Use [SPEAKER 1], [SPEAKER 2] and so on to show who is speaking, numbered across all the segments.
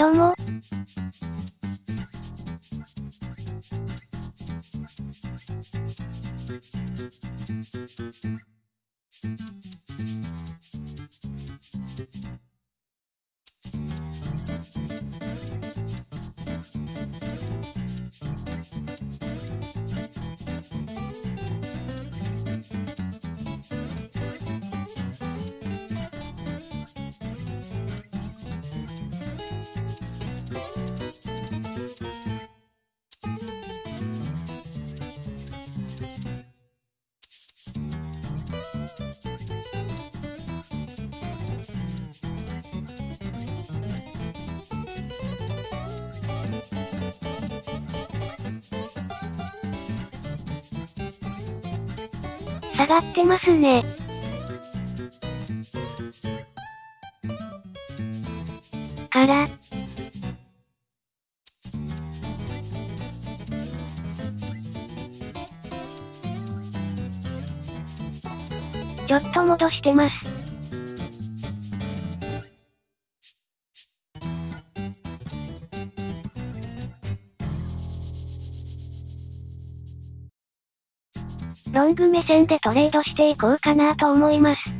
[SPEAKER 1] どうも。下がってますね。から。ちょっと戻してます。グ目線でトレードしていこうかなと思います。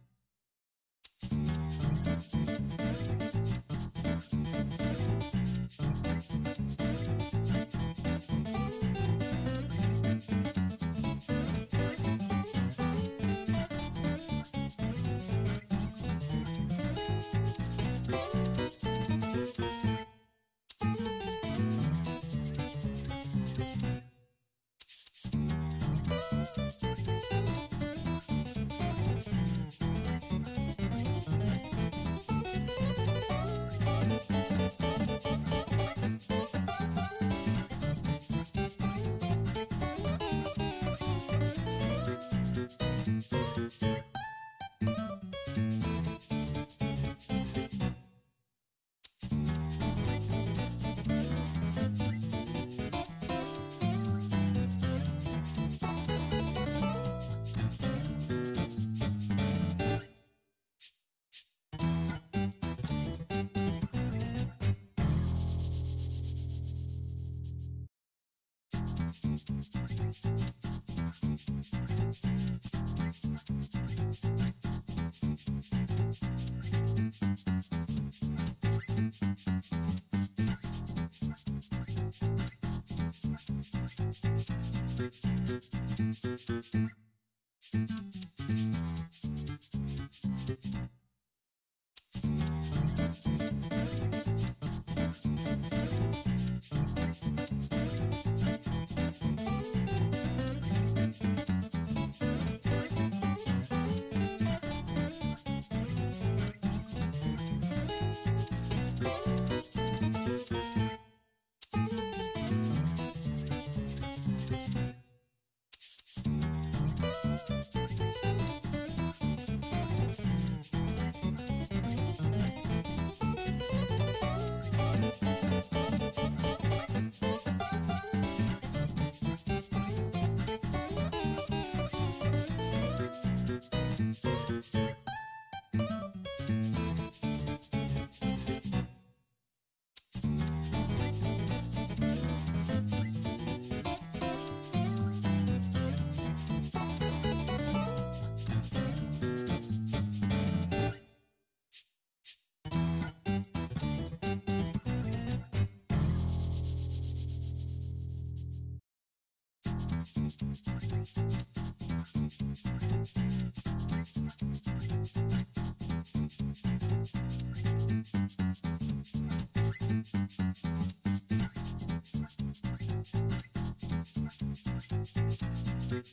[SPEAKER 1] Thank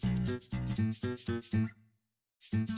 [SPEAKER 1] you.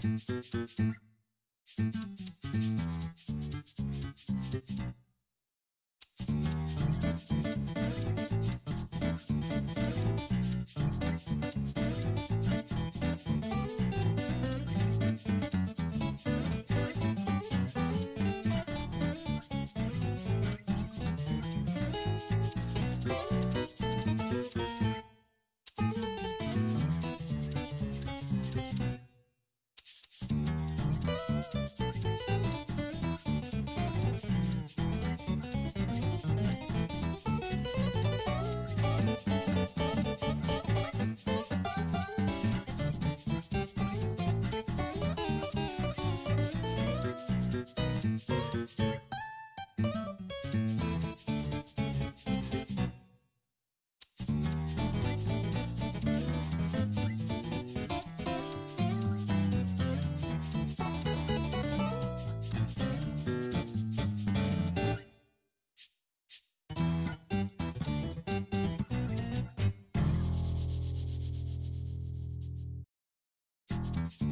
[SPEAKER 1] Thank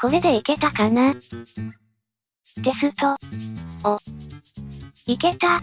[SPEAKER 1] これでいけたかな？テスト。お。いけた。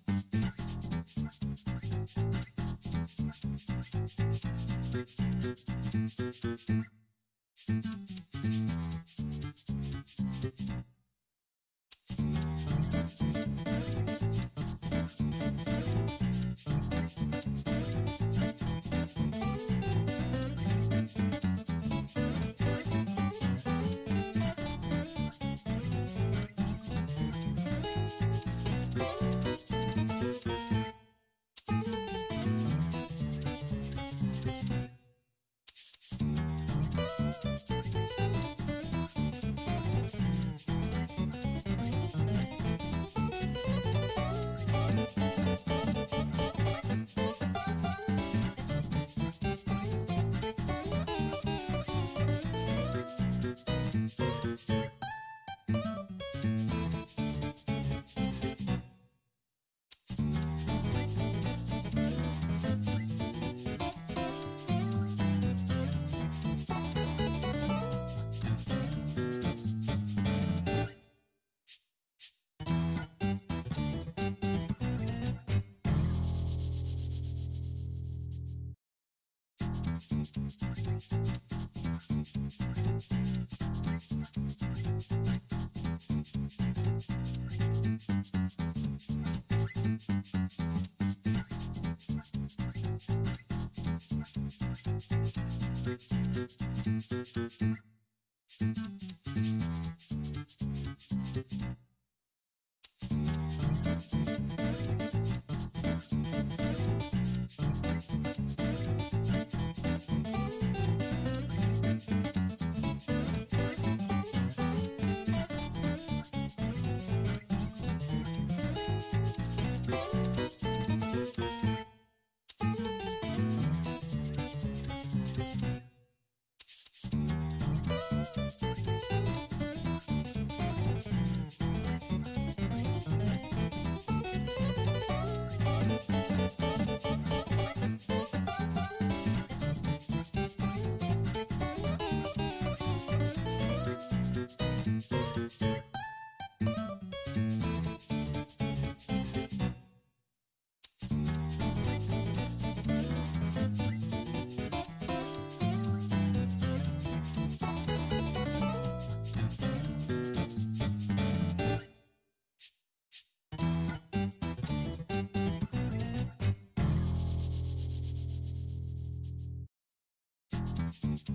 [SPEAKER 1] Thank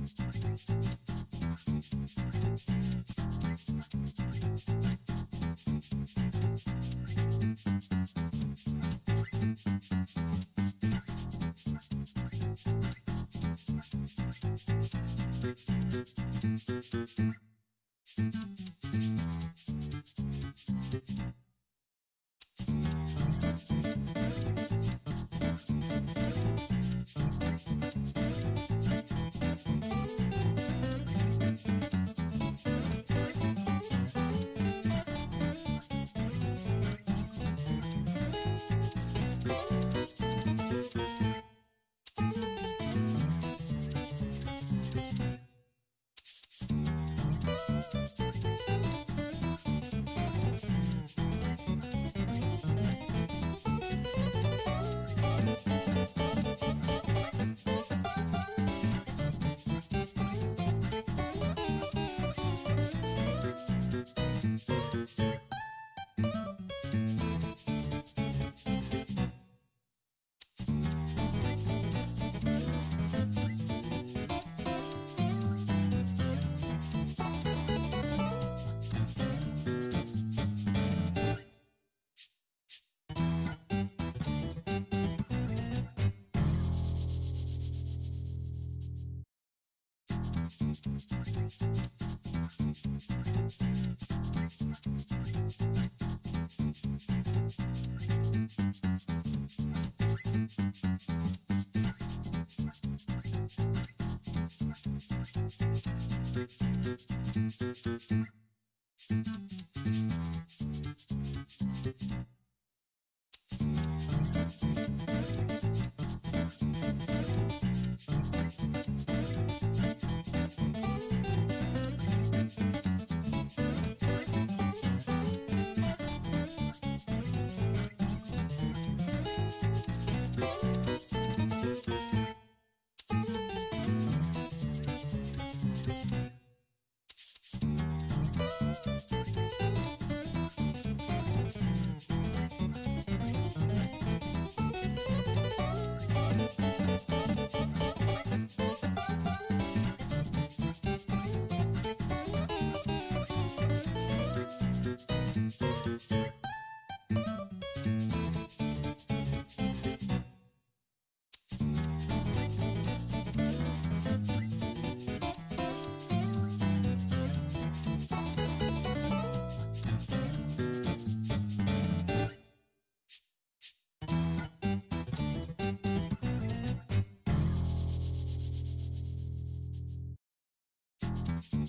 [SPEAKER 1] you.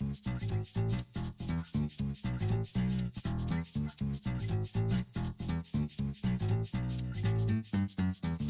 [SPEAKER 1] Thank you.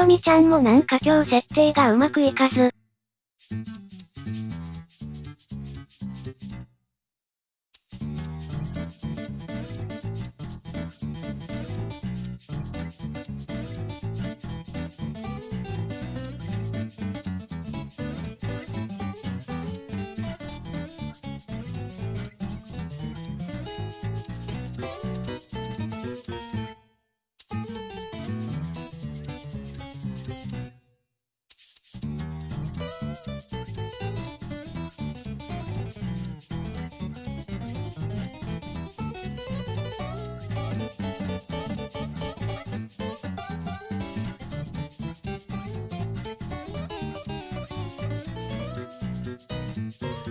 [SPEAKER 1] よみちゃんもなんか今日設定がうまくいかず、